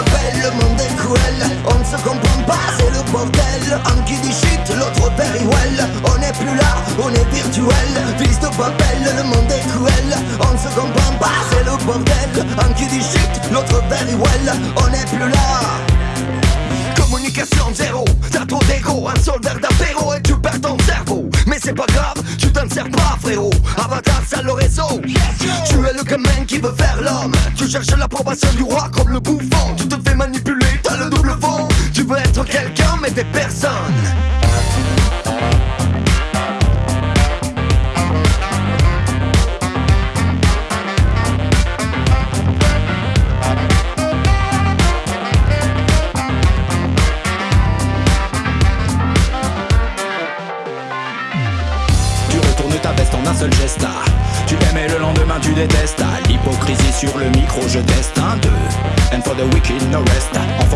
monde est cruel. On ne se comprend pas, c'est le bordel. Un qui dit shit, l'autre very well On n'est plus là, on est virtuel. Fils de Babel, le monde est cruel. On ne se comprend pas, c'est le bordel. Un qui dit shit, l'autre very well On n'est plus là. Communication zéro, t'as trop d'ego. Un soldat d'apéro et tu perds ton cerveau. Mais c'est pas grave, tu t'en sers pas frérot. Avatar, ça le réseau le gamin qui veut faire l'homme. Tu cherches l'approbation du roi comme le bouffon. Tu te fais manipuler, t'as le double fond. Tu veux être quelqu'un mais t'es personne. Tu retournes ta veste en un seul geste. Tu l'aimes et le lendemain tu détestes. L'hypocrisie sur le micro je teste. Un, deux. And for the wicked no rest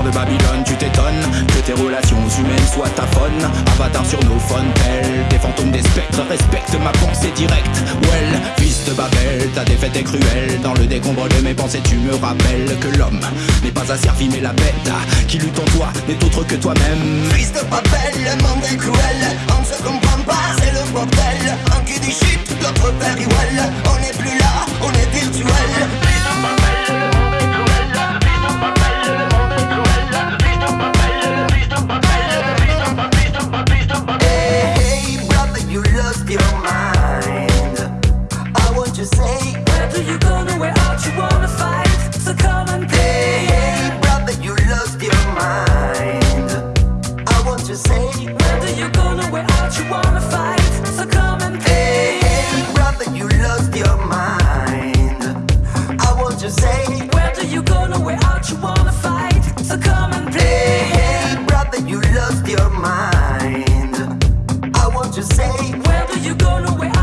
de Babylone tu t'étonnes Que tes relations humaines soient ta faune. Avatar sur nos phones tels Des fantômes des spectres Respecte ma pensée directe. Well, fils de Babel Ta défaite est cruelle. Dans le décombre de mes pensées tu me rappelles Que l'homme n'est pas asservi mais la bête Qui lutte en toi n'est autre que toi-même. Fils de Babel, le monde est cruel. On ne se comprend pas, c'est le bordel. Un qui dit shit, l'autre you go nowhere out, you wanna fight? So come and play. Hey brother, you lost your mind. I want to say Where do you go nowhere?